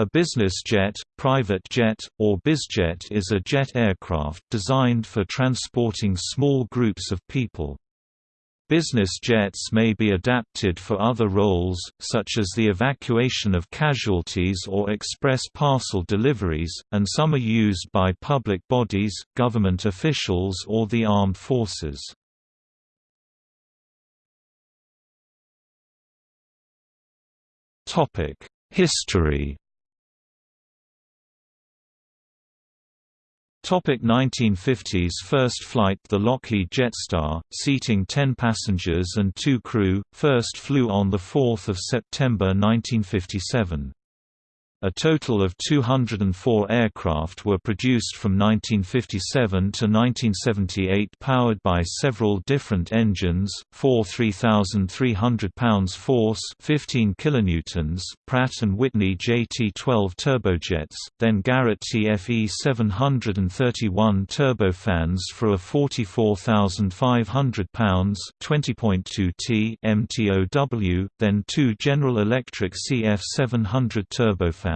A business jet, private jet, or bizjet is a jet aircraft designed for transporting small groups of people. Business jets may be adapted for other roles, such as the evacuation of casualties or express parcel deliveries, and some are used by public bodies, government officials or the armed forces. History Topic 1950s First flight The Lockheed Jetstar, seating 10 passengers and 2 crew, first flew on 4 September 1957. A total of 204 aircraft were produced from 1957 to 1978 powered by several different engines, four 3,300 pounds force 15 kilonewtons Pratt & Whitney JT-12 turbojets, then Garrett TFE 731 turbofans for a 44,500 pounds 20.2 T MTOW, then two General Electric CF 700 turbofans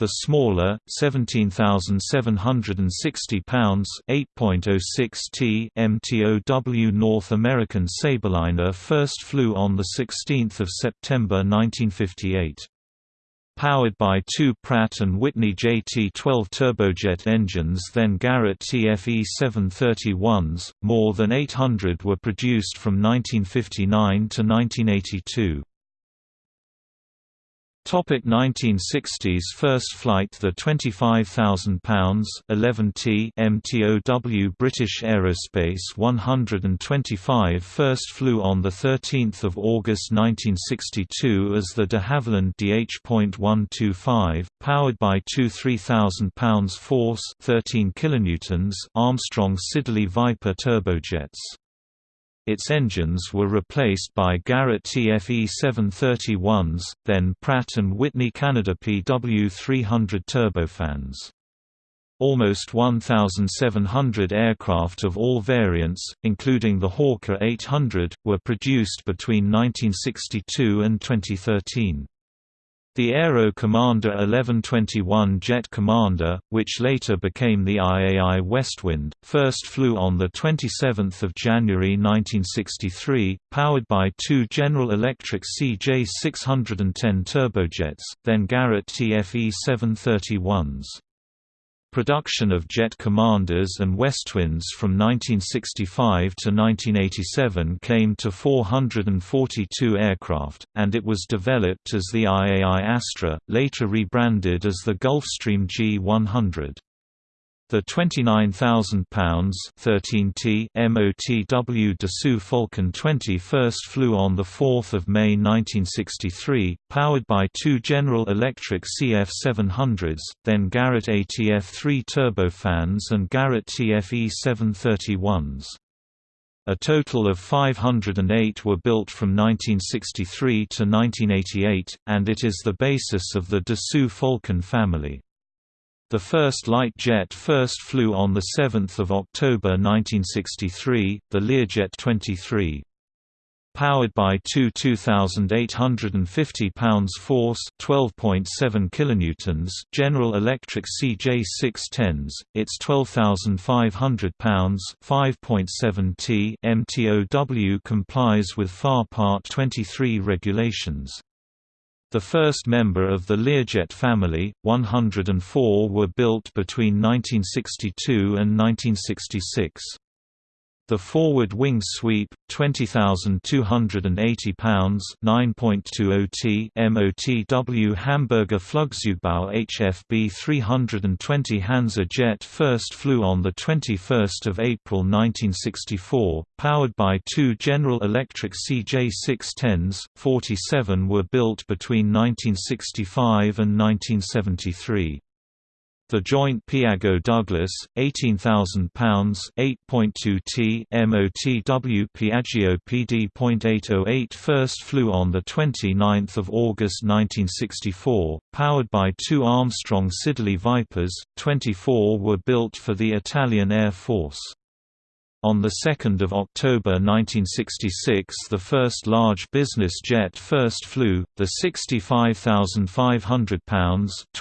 The smaller, 17,760 pounds (8.06 t) MTOW North American Sabreliner first flew on the 16th of September 1958. Powered by two Pratt & Whitney JT-12 turbojet engines then Garrett TFE 731s, more than 800 were produced from 1959 to 1982. Topic 1960s First flight The 25,000 pounds 11 T MTOW British Aerospace 125 first flew on the 13th of August 1962 as the de Havilland DH.125 powered by two 3,000 pounds force 13 kilonewtons Armstrong Siddeley Viper turbojets. Its engines were replaced by Garrett TFE 731s, then Pratt & Whitney Canada PW300 turbofans. Almost 1,700 aircraft of all variants, including the Hawker 800, were produced between 1962 and 2013. The Aero Commander 1121 Jet Commander, which later became the IAI Westwind, first flew on 27 January 1963, powered by two General Electric CJ610 turbojets, then Garrett TFE 731s. Production of jet commanders and Westwinds from 1965 to 1987 came to 442 aircraft, and it was developed as the IAI Astra, later rebranded as the Gulfstream G100. The £29,000 13T MOTW Dassault Falcon 20 first flew on 4 May 1963, powered by two General Electric CF700s, then Garrett ATF-3 turbofans and Garrett TFE 731s. A total of 508 were built from 1963 to 1988, and it is the basis of the Dassault Falcon family. The first light jet first flew on 7 October 1963, the Learjet 23. Powered by two 2,850 pounds force 12.7 kilonewtons General Electric CJ610s, its 12,500 pounds 5.7 t MTOW complies with FAR Part 23 regulations. The first member of the Learjet family, 104 were built between 1962 and 1966. The forward wing sweep, 20,280 pounds (9.20 t) MOTW Hamburger Flugzeugbau HFB 320 Hansa jet first flew on the 21st of April 1964, powered by two General Electric CJ610s. 47 were built between 1965 and 1973. The joint Piaggio Douglas, 18,000 pounds (8.2 t) MOTW Piaggio PD.808 first flew on the 29th of August 1964, powered by two Armstrong Siddeley Vipers. 24 were built for the Italian Air Force. On 2 October 1966 the first large business jet first flew, the 65,500 pounds t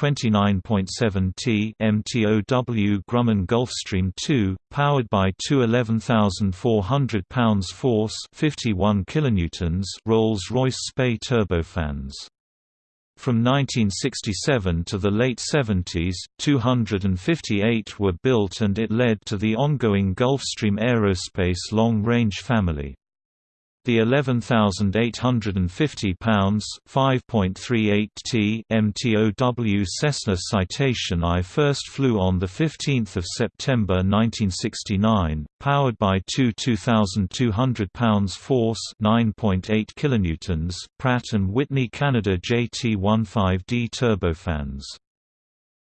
MTOW Grumman Gulfstream II, powered by two 11,400 pounds force 51 kilonewtons Rolls-Royce Spey turbofans. From 1967 to the late 70s, 258 were built and it led to the ongoing Gulfstream Aerospace long-range family. The 11,850 pounds (5.38 t) MTOW Cessna Citation I first flew on the 15th of September 1969, powered by two 2,200 pounds force (9.8 kilonewtons) Pratt and Whitney Canada JT15D turbofans.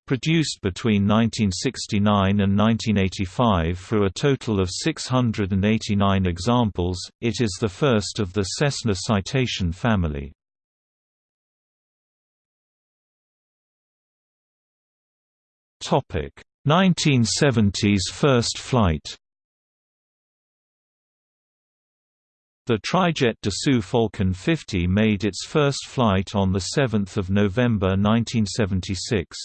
Produced between 1969 and 1985 for a total of 689 examples, it is the first of the Cessna Citation family. Topic: 1970s first flight. The Trijet Dassault Falcon 50 made its first flight on 7 November 1976.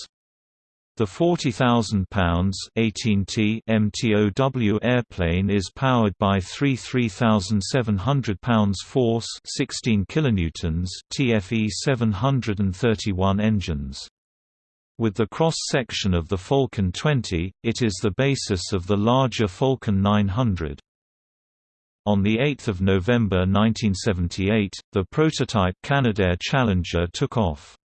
The 40,000 pounds 18T MTOW airplane is powered by three 3,700 pounds force 16 kilonewtons TFE 731 engines. With the cross-section of the Falcon 20, it is the basis of the larger Falcon 900. On 8 November 1978, the prototype Canadair Challenger took off.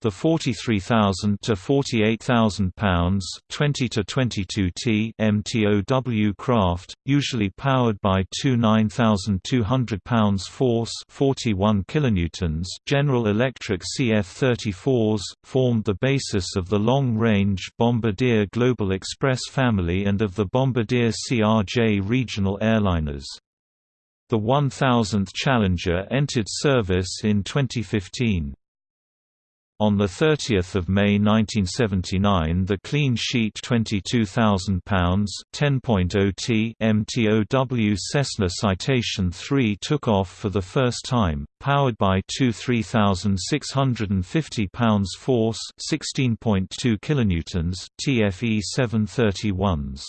The 43,000 to 48,000 pounds, 20 to 22 T MTOW craft, usually powered by two 9,200 pounds force, 41 kilonewtons General Electric CF-34s, formed the basis of the long-range Bombardier Global Express family and of the Bombardier CRJ regional airliners. The 1000th Challenger entered service in 2015. On 30 May 1979 the clean sheet £22,000 10.0T MTOW Cessna Citation III took off for the first time, powered by two 3,650 pounds force 16.2 kilonewtons TFE 731s.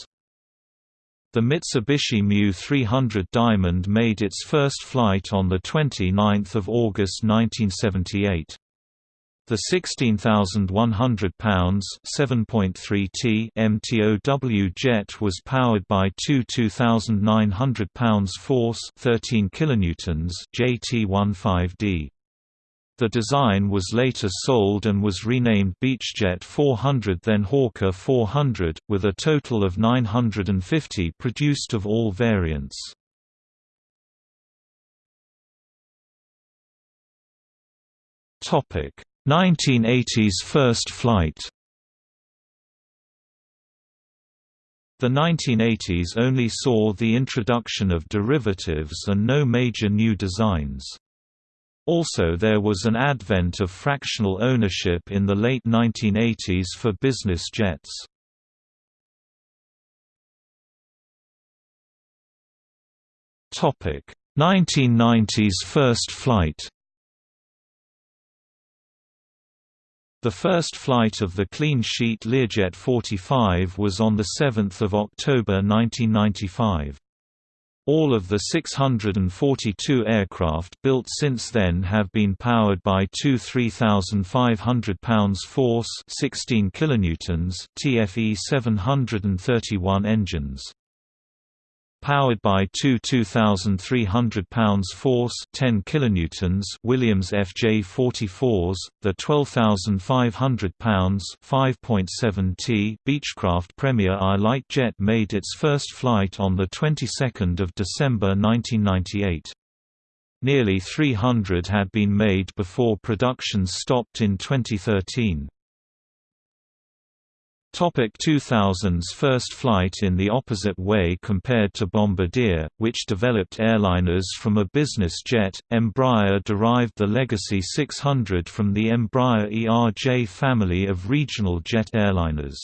The Mitsubishi Mu 300 Diamond made its first flight on 29 August 1978. The 16,100 pounds (7.3 t) MTOW jet was powered by two 2,900 pounds force (13 kilonewtons) JT15D. The design was later sold and was renamed Beechjet 400 then Hawker 400, with a total of 950 produced of all variants. Topic 1980s first flight The 1980s only saw the introduction of derivatives and no major new designs. Also there was an advent of fractional ownership in the late 1980s for business jets. Topic: 1990s first flight. The first flight of the clean sheet Learjet 45 was on 7 October 1995. All of the 642 aircraft built since then have been powered by two 3,500 pounds force 16 kilonewtons TFE 731 engines powered by two 2,300 pounds force 10 kilonewtons Williams FJ44s, the 12,500 pounds 5.7 t Beechcraft Premier I light jet made its first flight on the 22nd of December 1998. Nearly 300 had been made before production stopped in 2013. Topic 2000s First flight in the opposite way compared to Bombardier, which developed airliners from a business jet, Embraer derived the Legacy 600 from the Embraer ERJ family of regional jet airliners.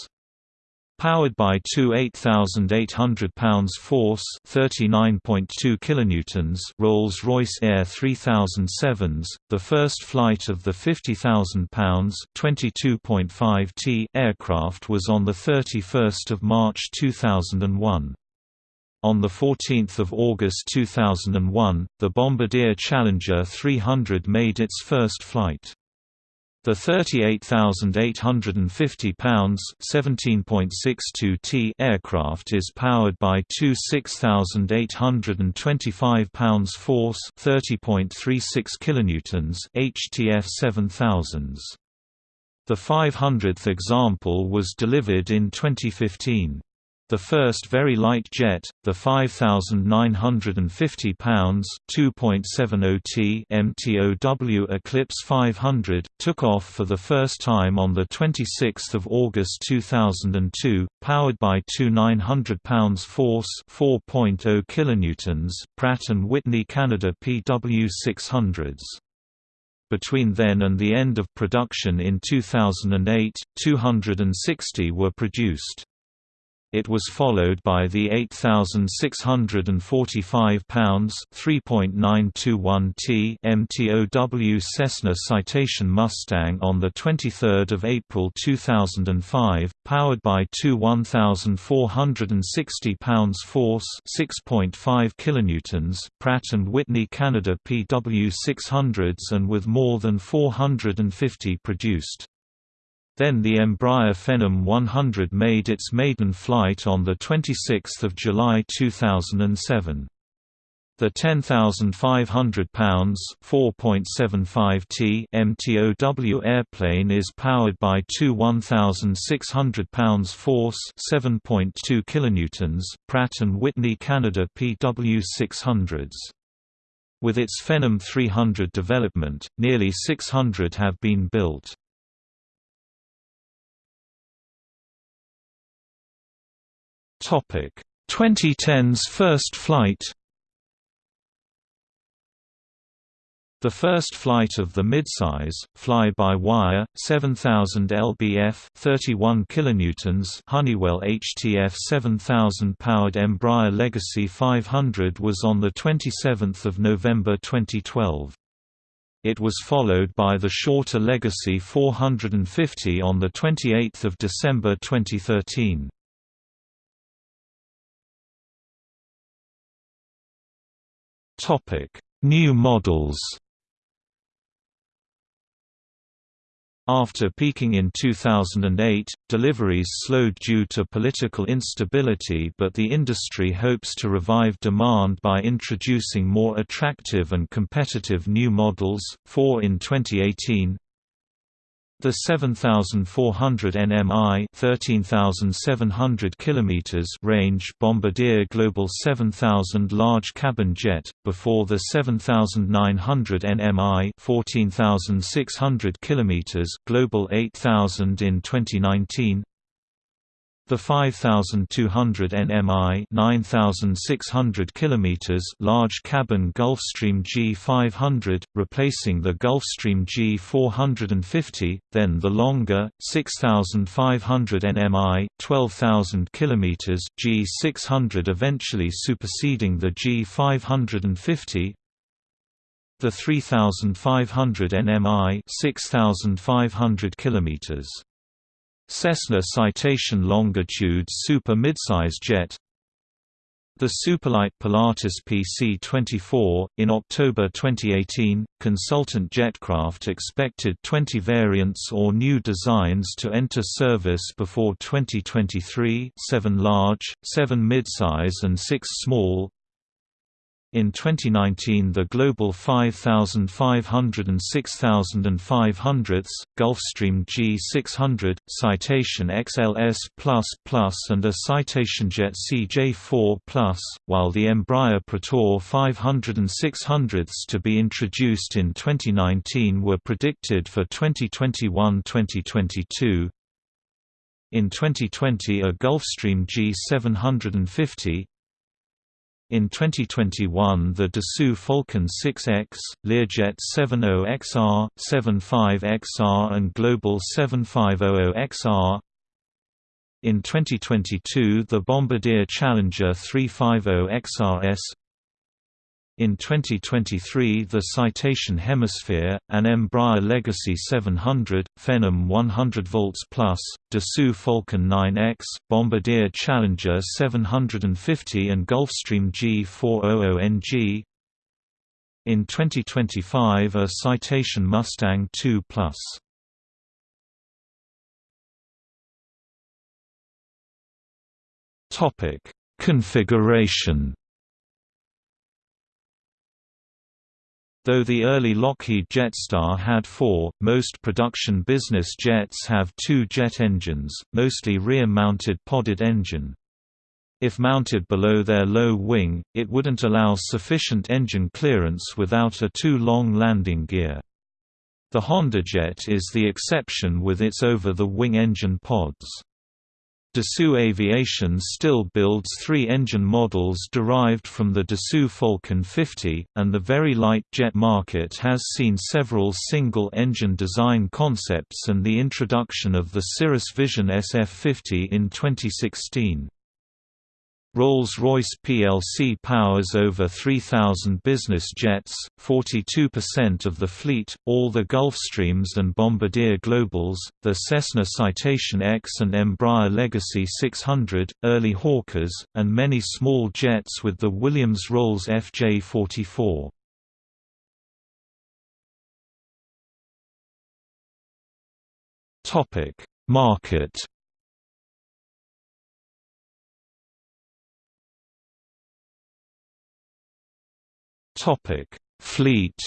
Powered by two 8,800 pounds force (39.2 kilonewtons) Rolls-Royce AE 3007s, the first flight of the 50,000 pounds (22.5 t) aircraft was on the 31st of March 2001. On 14 August 2001, the Bombardier Challenger 300 made its first flight. The 38,850 pounds (17.62 t) aircraft is powered by two 6,825 pounds force (30.36 kilonewtons) HTF 7000s. The 500th example was delivered in 2015. The first very light jet, the 5,950 pounds (2.70 t) MTOW Eclipse 500, took off for the first time on the 26th of August 2002, powered by two 900 pounds force (4.0 kilonewtons) Pratt & Whitney Canada PW600s. Between then and the end of production in 2008, 260 were produced. It was followed by the 8,645 pounds (3.921 t) MTOW Cessna Citation Mustang on the 23rd of April 2005, powered by two 1,460 pounds force (6.5 kilonewtons) Pratt & Whitney Canada PW600s and with more than 450 produced. Then the Embraer Phenom 100 made its maiden flight on 26 July 2007. The 10,500 pounds (4.75 t) MTOW airplane is powered by two 1,600 pounds force (7.2 kilonewtons) Pratt & Whitney Canada PW600s. With its Phenom 300 development, nearly 600 have been built. Topic 2010's first flight The first flight of the midsize, fly-by-wire, 7000 lbf 31 kilonewtons Honeywell HTF 7000 powered Embraer Legacy 500 was on 27 November 2012. It was followed by the shorter Legacy 450 on 28 December 2013. Topic: New models. After peaking in 2008, deliveries slowed due to political instability but the industry hopes to revive demand by introducing more attractive and competitive new models, four in 2018, the 7400 nmi 13700 km range Bombardier Global 7000 large cabin jet, before the 7900 nmi 14600 km Global 8000 in 2019 the 5200 nmi 9600 km large cabin Gulfstream G500, replacing the Gulfstream G450, then the longer, 6500 nmi 12000 km G600 eventually superseding the G550, the 3500 nmi 6500 km Cessna Citation Longitude Super Midsize Jet. The Superlight Pilatus PC-24, in October 2018, consultant Jetcraft expected 20 variants or new designs to enter service before 2023 7 large, 7 midsize and 6 small, in 2019 the Global 5500 and 6500, Gulfstream G600, Citation XLS++ and a Citation Jet CJ4+, while the Embraer Praetor 500 and 600s to be introduced in 2019 were predicted for 2021-2022. In 2020 a Gulfstream G750, in 2021 the Dassault Falcon 6X, Learjet 70XR, 75XR and Global 7500XR In 2022 the Bombardier Challenger 350 XRS in 2023 the Citation Hemisphere, an Embraer Legacy 700, Phenom 100 volts plus, Dassault Falcon 9X, Bombardier Challenger 750 and Gulfstream G400NG. In 2025 a Citation Mustang 2 plus. Configuration Though the early Lockheed Jetstar had four, most production business jets have two jet engines, mostly rear-mounted podded engine. If mounted below their low wing, it wouldn't allow sufficient engine clearance without a too long landing gear. The HondaJet is the exception with its over-the-wing engine pods. Dassault Aviation still builds three engine models derived from the Dassault Falcon 50, and the very light jet market has seen several single-engine design concepts and the introduction of the Cirrus Vision SF50 in 2016. Rolls-Royce plc powers over 3,000 business jets, 42% of the fleet, all the Gulfstreams and Bombardier Globals, the Cessna Citation X and Embraer Legacy 600, early Hawkers, and many small jets with the Williams-Rolls FJ44. Market Topic: Fleet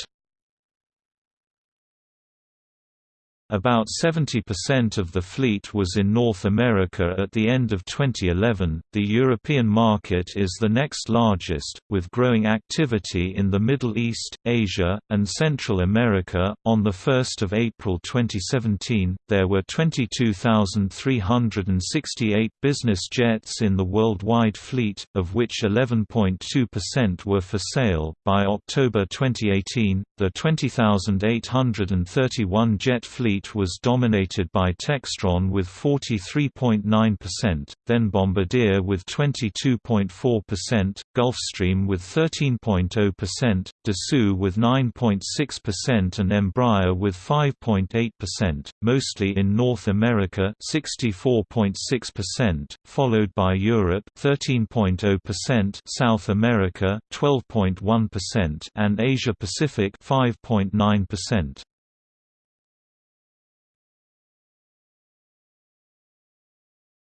About 70% of the fleet was in North America at the end of 2011. The European market is the next largest, with growing activity in the Middle East, Asia, and Central America. On the 1st of April 2017, there were 22,368 business jets in the worldwide fleet, of which 11.2% were for sale. By October 2018, the 20,831 jet fleet fleet was dominated by Textron with 43.9%, then Bombardier with 22.4%, Gulfstream with 13.0%, Dassault with 9.6% and Embraer with 5.8%, mostly in North America 64.6%, followed by Europe 13.0%, South America 12.1% and Asia Pacific 5.9%.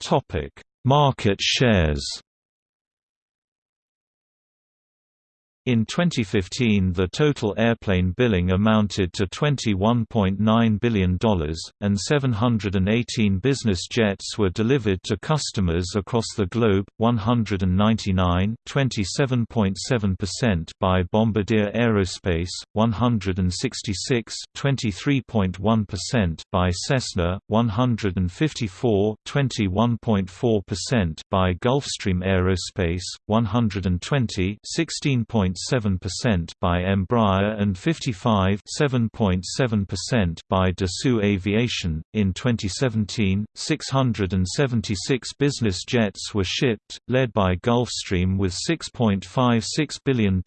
Topic: Market shares. In 2015 the total airplane billing amounted to $21.9 billion, and 718 business jets were delivered to customers across the globe, 199 27.7% by Bombardier Aerospace, 166 23.1% by Cessna, 154 21.4% by Gulfstream Aerospace, 120 16. 7.7% by Embraer and 55 7.7% by Dassault Aviation. In 2017, 676 business jets were shipped, led by Gulfstream with $6.56 billion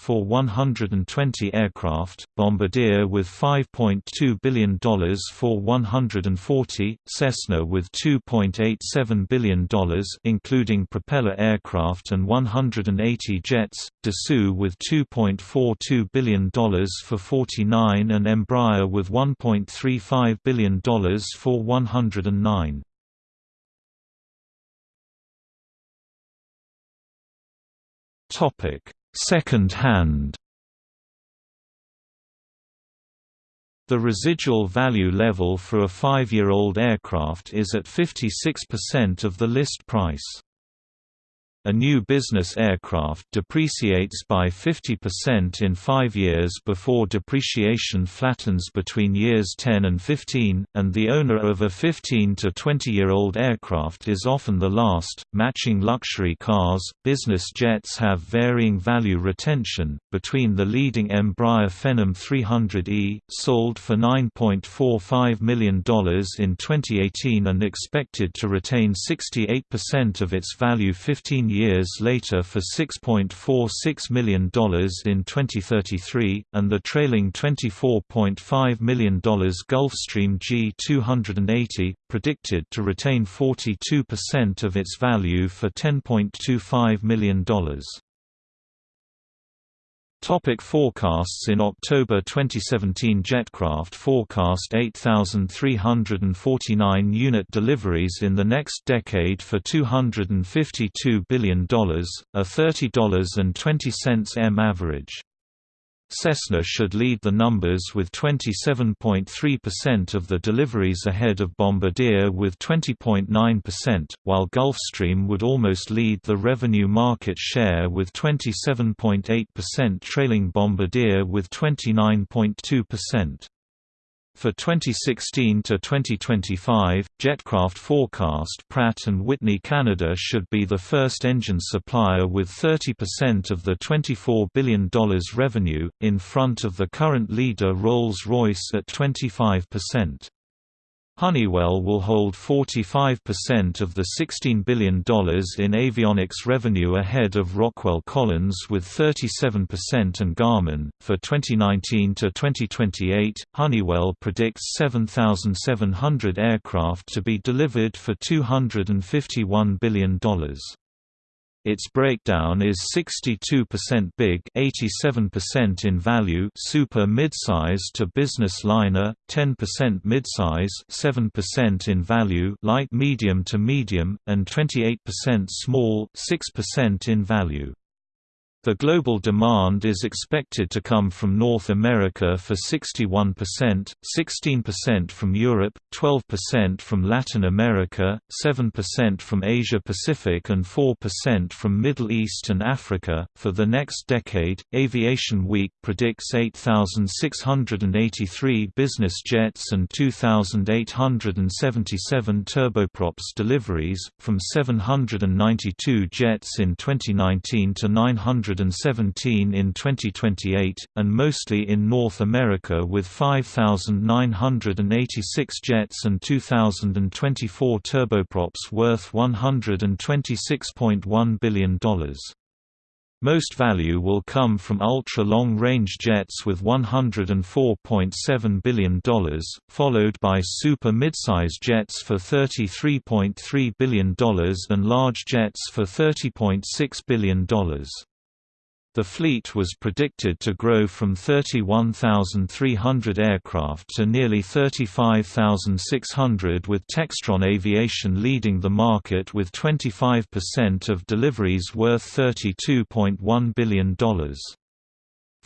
for 120 aircraft, Bombardier with $5.2 billion for 140, Cessna with $2.87 billion including propeller aircraft and 180 jets, Dassault with $2.42 billion for 49 and Embraer with $1.35 billion for 109. Second hand The residual value level for a five-year-old aircraft is at 56% of the list price. A new business aircraft depreciates by 50% in five years before depreciation flattens between years 10 and 15, and the owner of a 15 to 20-year-old aircraft is often the last. Matching luxury cars, business jets have varying value retention, between the leading Embraer Phenom 300E, sold for $9.45 million in 2018 and expected to retain 68% of its value 15 years later for $6.46 million in 2033, and the trailing $24.5 million Gulfstream G280, predicted to retain 42% of its value for $10.25 million. Topic forecasts In October 2017 Jetcraft forecast 8,349 unit deliveries in the next decade for $252 billion, a $30.20 M average. Cessna should lead the numbers with 27.3% of the deliveries ahead of Bombardier with 20.9%, while Gulfstream would almost lead the revenue market share with 27.8% trailing Bombardier with 29.2%. For 2016 to 2025, Jetcraft forecast Pratt & Whitney Canada should be the first engine supplier with 30% of the $24 billion revenue, in front of the current leader Rolls-Royce at 25%. Honeywell will hold 45% of the $16 billion in avionics revenue ahead of Rockwell Collins with 37% and Garmin. For 2019 to 2028, Honeywell predicts 7,700 aircraft to be delivered for $251 billion. Its breakdown is 62% big, 87% in value, super midsize to business liner, 10% midsize, 7% in value, light medium to medium, and 28% small, 6% in value. The global demand is expected to come from North America for 61%, 16% from Europe, 12% from Latin America, 7% from Asia Pacific, and 4% from Middle East and Africa. For the next decade, Aviation Week predicts 8,683 business jets and 2,877 turboprops deliveries, from 792 jets in 2019 to 900 117 in 2028, and mostly in North America with 5,986 jets and 2,024 turboprops worth $126.1 billion. Most value will come from ultra-long-range jets with $104.7 billion, followed by super midsize jets for $33.3 billion and large jets for $30.6 billion. The fleet was predicted to grow from 31,300 aircraft to nearly 35,600 with Textron Aviation leading the market with 25% of deliveries worth $32.1 billion.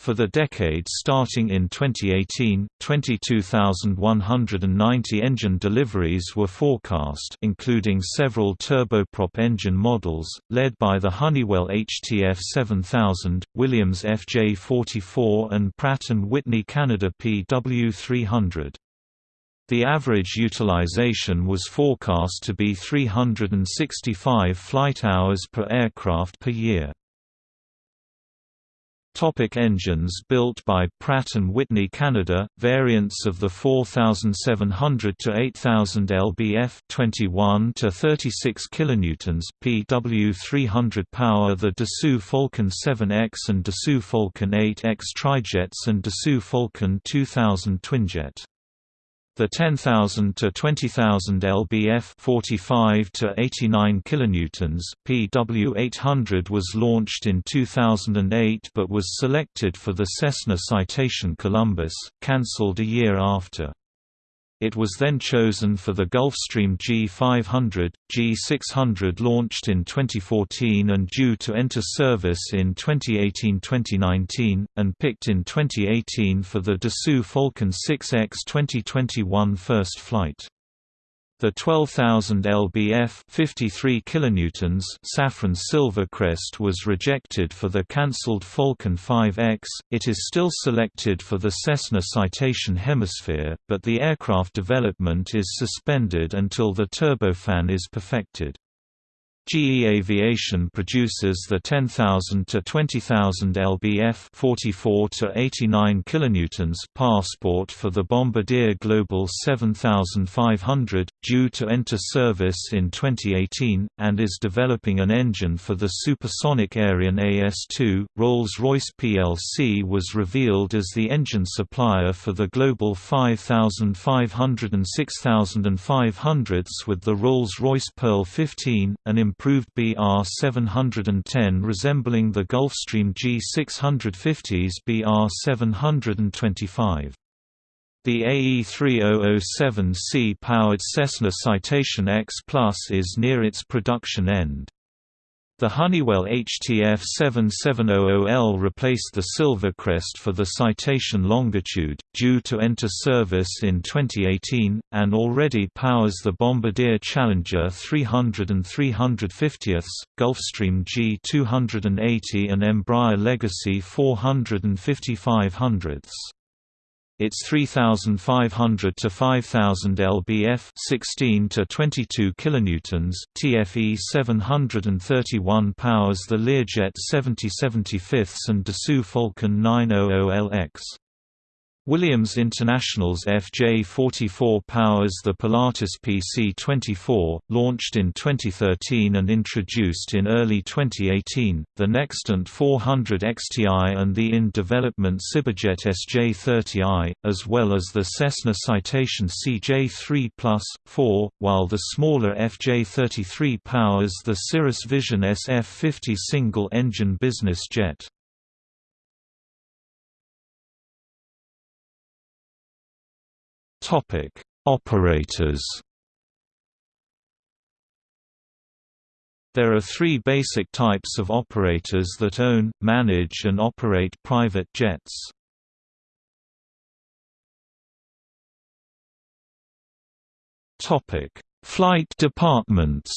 For the decade starting in 2018, 22,190 engine deliveries were forecast including several turboprop engine models, led by the Honeywell HTF 7000, Williams FJ44 and Pratt & Whitney Canada PW300. The average utilization was forecast to be 365 flight hours per aircraft per year. Topic engines built by Pratt & Whitney Canada, variants of the 4700 to 8000 lbf 21 to 36 kilonewtons PW300 power the Dassault Falcon 7X and Dassault Falcon 8X trijets and Dassault Falcon 2000 twinjet. The 10,000 to 20,000 lbf 45 to 89 kilonewtons PW800 was launched in 2008 but was selected for the Cessna Citation Columbus, cancelled a year after. It was then chosen for the Gulfstream G500, G600 launched in 2014 and due to enter service in 2018-2019, and picked in 2018 for the Dassault Falcon 6X 2021 first flight. The 12,000 lbf 53 kilonewtons Safran Silvercrest was rejected for the cancelled Falcon 5X. It is still selected for the Cessna Citation Hemisphere, but the aircraft development is suspended until the turbofan is perfected. GE Aviation produces the 10,000 to 20,000 lbf 44 to 89 kilonewtons Passport for the Bombardier Global 7500, due to enter service in 2018, and is developing an engine for the supersonic Aerion AS2. Rolls-Royce plc was revealed as the engine supplier for the Global 5500 and 6500s with the Rolls-Royce Pearl 15, an improved BR-710 resembling the Gulfstream G650's BR-725. The AE3007C powered Cessna Citation X Plus is near its production end. The Honeywell HTF7700L replaced the Silvercrest for the Citation Longitude, due to enter service in 2018, and already powers the Bombardier Challenger 300 and 350ths, Gulfstream G280 and Embraer Legacy 400 and 5500ths. Its 3500 to 5000 lbf 16 to 22 kilonewtons TFE 731 powers the Learjet 7075 and Dassault Falcon 900LX. Williams International's FJ44 powers the Pilatus PC-24, launched in 2013 and introduced in early 2018, the Nextant 400 XTI and the in-development SyberJet SJ30i, as well as the Cessna Citation CJ3 Plus, 4, while the smaller FJ33 powers the Cirrus Vision SF50 single-engine business jet. Topic: Operators. There are three basic types of operators that own, manage and operate private jets. Topic: Flight departments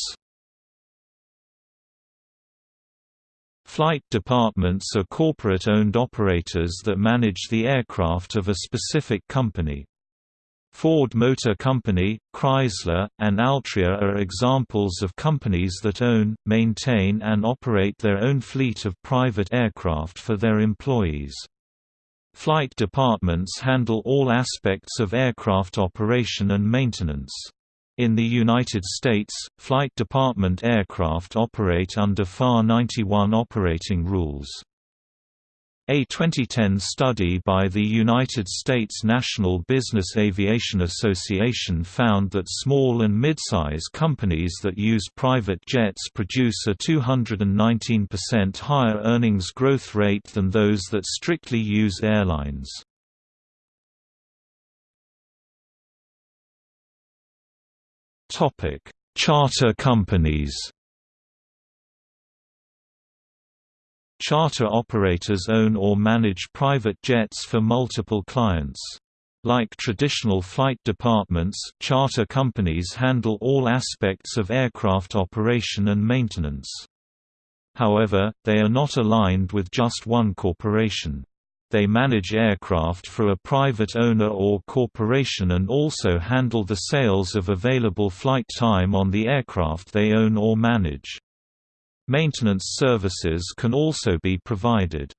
Flight departments are corporate-owned operators that manage the aircraft of a specific company. Ford Motor Company, Chrysler, and Altria are examples of companies that own, maintain and operate their own fleet of private aircraft for their employees. Flight departments handle all aspects of aircraft operation and maintenance. In the United States, flight department aircraft operate under FAR 91 operating rules. A 2010 study by the United States National Business Aviation Association found that small and mid-size companies that use private jets produce a 219% higher earnings growth rate than those that strictly use airlines. Charter companies Charter operators own or manage private jets for multiple clients. Like traditional flight departments, charter companies handle all aspects of aircraft operation and maintenance. However, they are not aligned with just one corporation. They manage aircraft for a private owner or corporation and also handle the sales of available flight time on the aircraft they own or manage. Maintenance services can also be provided.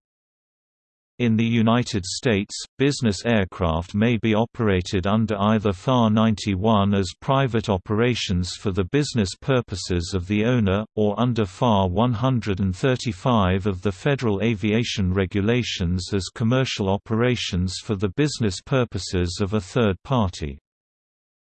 In the United States, business aircraft may be operated under either FAR 91 as private operations for the business purposes of the owner, or under FAR 135 of the Federal Aviation Regulations as commercial operations for the business purposes of a third party.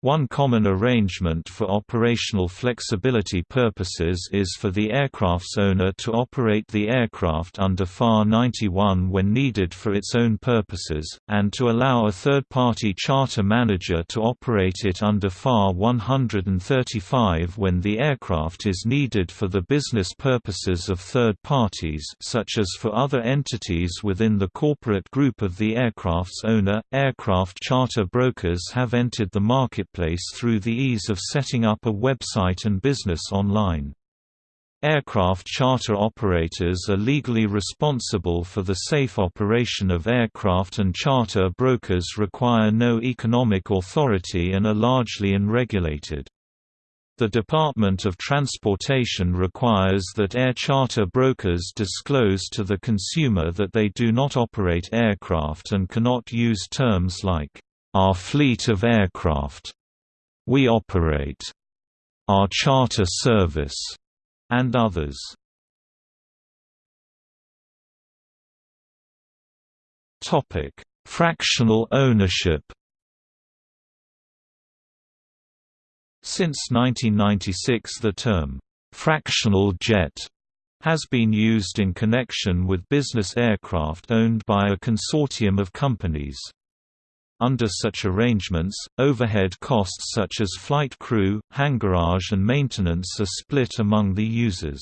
One common arrangement for operational flexibility purposes is for the aircraft's owner to operate the aircraft under FAR 91 when needed for its own purposes, and to allow a third-party charter manager to operate it under FAR 135 when the aircraft is needed for the business purposes of third parties such as for other entities within the corporate group of the aircraft's owner. Aircraft charter brokers have entered the market marketplace through the ease of setting up a website and business online. Aircraft charter operators are legally responsible for the safe operation of aircraft and charter brokers require no economic authority and are largely unregulated. The Department of Transportation requires that air charter brokers disclose to the consumer that they do not operate aircraft and cannot use terms like, "...our fleet of aircraft", "...we operate", "...our charter service", and others. Topic: Fractional ownership Since 1996 the term, "'fractional jet' has been used in connection with business aircraft owned by a consortium of companies. Under such arrangements, overhead costs such as flight crew, hangarage and maintenance are split among the users.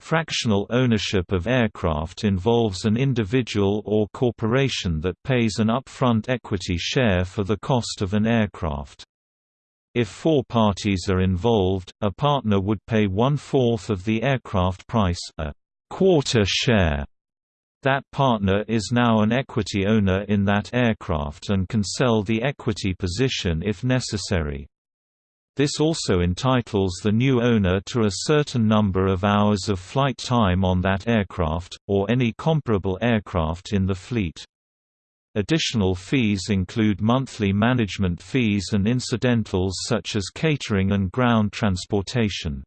Fractional ownership of aircraft involves an individual or corporation that pays an upfront equity share for the cost of an aircraft. If four parties are involved, a partner would pay one-fourth of the aircraft price a quarter share. That partner is now an equity owner in that aircraft and can sell the equity position if necessary. This also entitles the new owner to a certain number of hours of flight time on that aircraft, or any comparable aircraft in the fleet. Additional fees include monthly management fees and incidentals such as catering and ground transportation.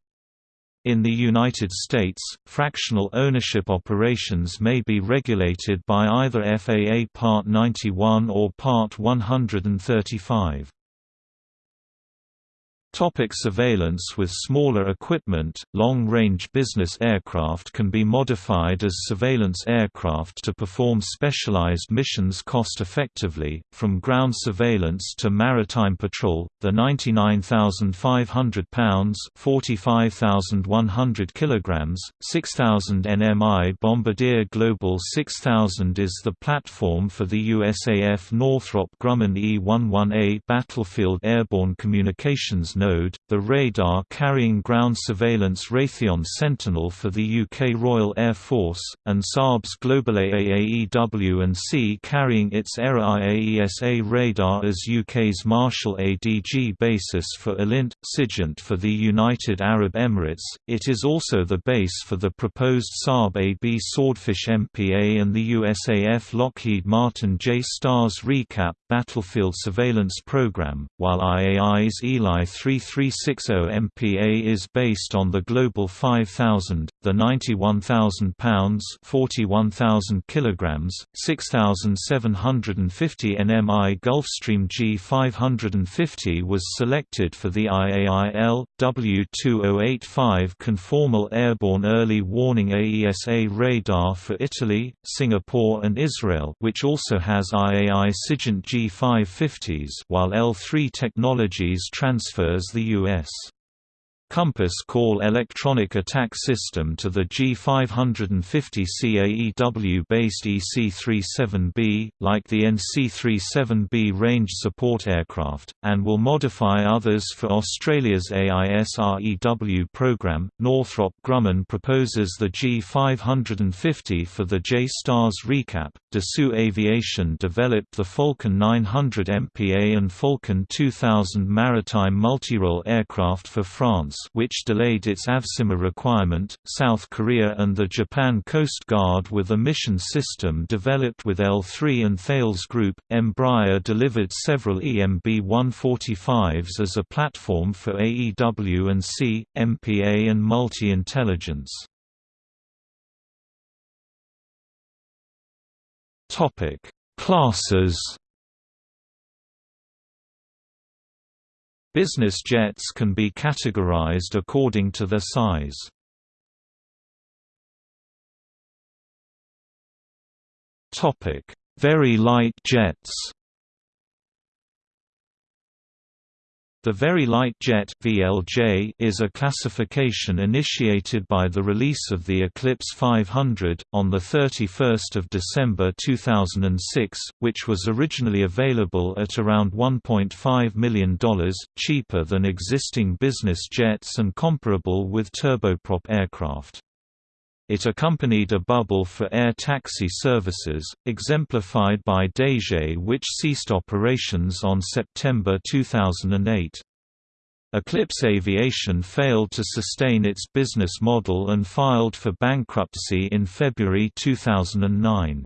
In the United States, fractional ownership operations may be regulated by either FAA Part 91 or Part 135. Topic surveillance With smaller equipment, long-range business aircraft can be modified as surveillance aircraft to perform specialized missions cost-effectively, from ground surveillance to maritime patrol. The 99,500 pounds (45,100 kilograms, 6,000 nmi Bombardier Global 6000 is the platform for the USAF Northrop Grumman E-11A battlefield airborne communications node, the radar carrying ground surveillance Raytheon Sentinel for the UK Royal Air Force, and Saab's GlobalEye AEW&C carrying its Erieye AESA radar as UK's Marshall ADG basis for ELINT, Sigint for the United Arab Emirates. It is also the base for the proposed Saab AB Swordfish MPA and the USAF Lockheed Martin J-STARS ReCAP battlefield surveillance program, while IAI's Eli 3 3360 MPA is based on the Global 5000, the 91,000 pounds (41,000 kilograms, 6,750 nmi Gulfstream G550 was selected for the IAI EL/W-2085 conformal airborne early warning AESA radar for Italy, Singapore and Israel, which also has IAI SIGINT G550s, while L3 Technologies transfers the U.S. Compass Call electronic attack system to the G550 CAEW-based EC-37B, like the NC-37B range support aircraft, and will modify others for Australia's AISREW program. Northrop Grumman proposes the G550 for the J-STARS ReCAP. Dassault Aviation developed the Falcon 900 MPA and Falcon 2000 maritime multirole aircraft for France which delayed its AVSIMAR requirement. South Korea and the Japan Coast Guard with a mission system developed with L3 and Thales Group. Embraer delivered several EMB 145s as a platform for AEW and C, MPA and multi-intelligence. Classes Business jets can be categorized according to their size. Very light jets The Very Light Jet (VLJ) is a classification initiated by the release of the Eclipse 500 on the 31st of December 2006, which was originally available at around $1.5 million, cheaper than existing business jets and comparable with turboprop aircraft. It accompanied a bubble for air taxi services, exemplified by DayJet which ceased operations on September 2008. Eclipse Aviation failed to sustain its business model and filed for bankruptcy in February 2009.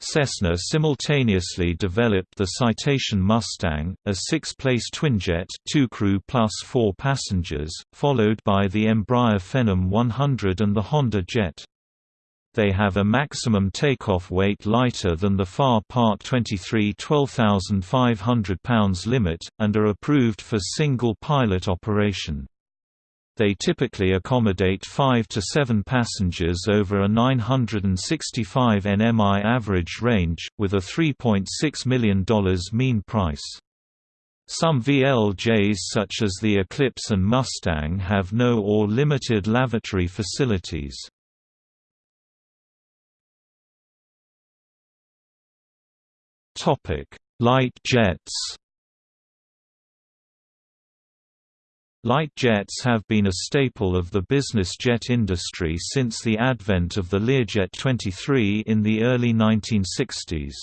Cessna simultaneously developed the Citation Mustang, a six-place twinjet two crew plus four passengers, followed by the Embraer Phenom 100 and the Honda Jet. They have a maximum takeoff weight lighter than the FAR Part 23 12,500 pounds limit, and are approved for single pilot operation. They typically accommodate 5 to 7 passengers over a 965 nmi average range, with a $3.6 million mean price. Some VLJs such as the Eclipse and Mustang have no or limited lavatory facilities. Light jets Light jets have been a staple of the business jet industry since the advent of the Learjet 23 in the early 1960s.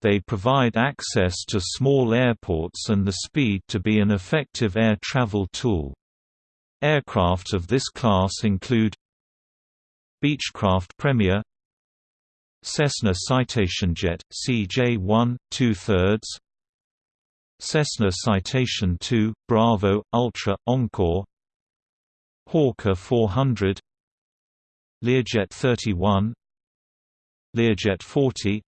They provide access to small airports and the speed to be an effective air travel tool. Aircraft of this class include Beechcraft Premier Cessna Citation Jet, CJ-1, 2 thirds Cessna Citation II, Bravo, Ultra, Encore. Hawker 400 Learjet 31 Learjet 40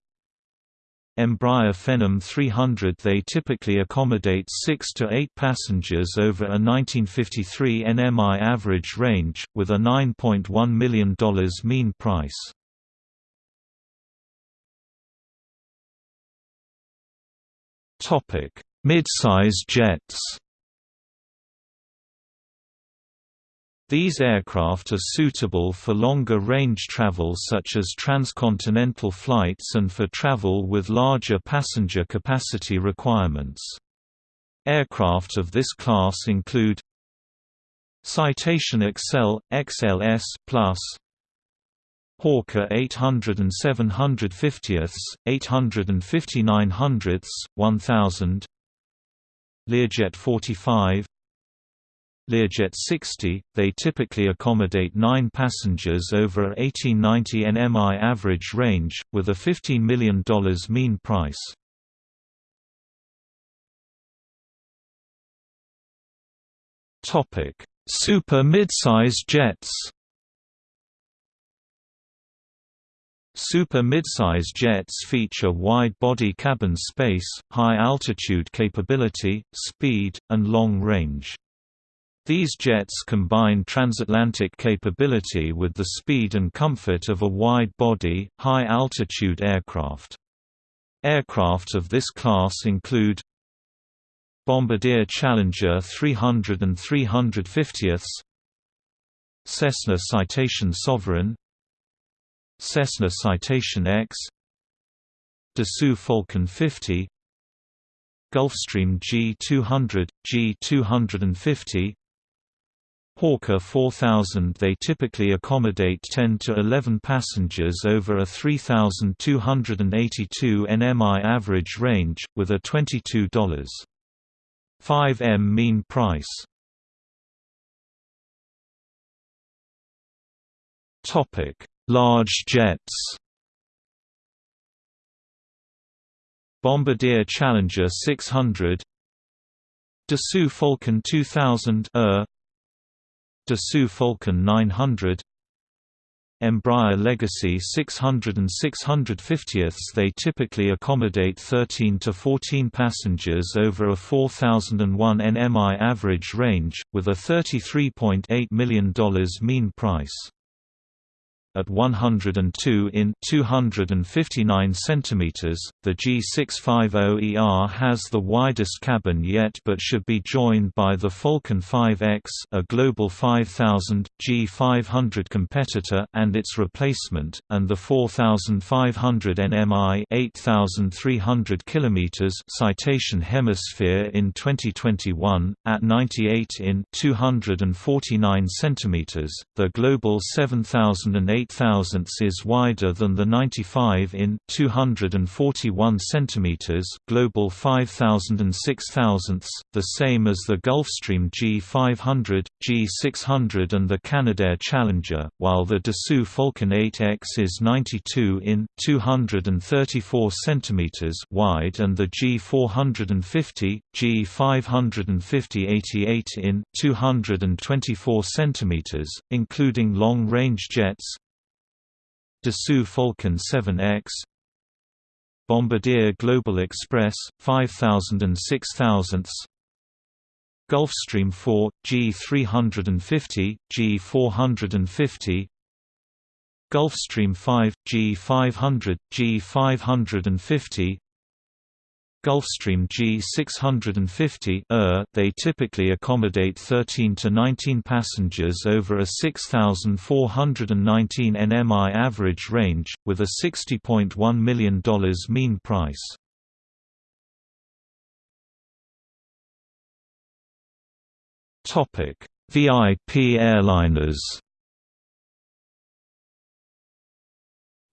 Embraer Phenom 300 They typically accommodate 6 to 8 passengers over a 1953 NMI average range, with a $9.1 million mean price. Topic Midsize jets These aircraft are suitable for longer range travel such as transcontinental flights and for travel with larger passenger capacity requirements. Aircraft of this class include Citation XL, XLS Plus, Hawker 800 and 750ths, 859 hundredths, 1000 Learjet 45 Learjet 60, they typically accommodate 9 passengers over a 1890 nmi average range, with a $15 million mean price. Super midsize jets Super midsize jets feature wide-body cabin space, high-altitude capability, speed, and long range. These jets combine transatlantic capability with the speed and comfort of a wide-body, high-altitude aircraft. Aircraft of this class include Bombardier Challenger 300 and 350ths Cessna Citation Sovereign Cessna Citation X Dassault Falcon 50 Gulfstream G200, G250 Hawker 4000 They typically accommodate 10 to 11 passengers over a 3,282 nmi average range, with a $22.5 m mean price. Topic Large jets. Bombardier Challenger 600 Dassault Falcon 2000 ER Dassault Falcon 900 Embraer Legacy 600 and 650ths They typically accommodate 13 to 14 passengers over a 4001 nmi average range, with a $33.8 million mean price. At 102 in 259 cm. The G650ER has the widest cabin yet but should be joined by the Falcon 5X, a Global 5000 G500 competitor and its replacement, and the 4500 NMI 8300 km Citation Hemisphere in 2021 at 98 in 249 cm. The Global 7008 8000 is wider than the 95 in 241 cm Global 5000 and 6000, the same as the Gulfstream G500, G600 and the Canadair Challenger, while the Dassault Falcon 8X is 92 in 234 cm wide and the G450, G550 88 in 224 cm, including long-range jets, Dassault Falcon 7X Bombardier Global Express, 5000 and 6000 Gulfstream 4, G350, G450 Gulfstream 5, G500, G550 Gulfstream G650 ER, they typically accommodate 13 to 19 passengers over a 6,419 nmi average range, with a $60.1 million mean price. VIP airliners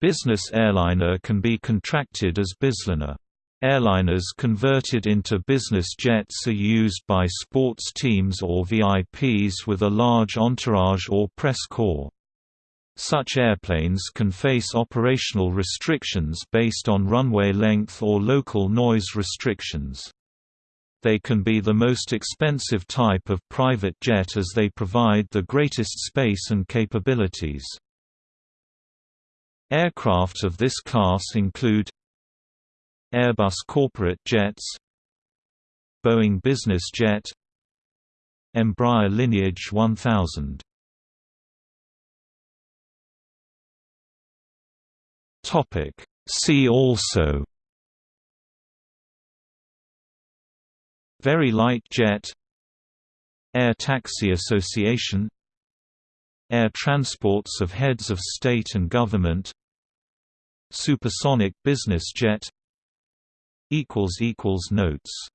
Business airliner can be contracted as Bizliner. Airliners converted into business jets are used by sports teams or VIPs with a large entourage or press corps. Such airplanes can face operational restrictions based on runway length or local noise restrictions. They can be the most expensive type of private jet as they provide the greatest space and capabilities. Aircraft of this class include Airbus Corporate Jets Boeing Business Jet Embraer Lineage 1000 Topic. See also. Very light jet. Air Taxi Association. Air transports of heads of state and government. Supersonic business jet Notes